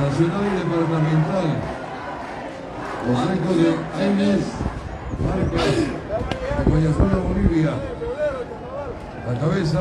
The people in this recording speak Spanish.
nacional y departamental. Los de Aines, marca de Bolivia. La cabeza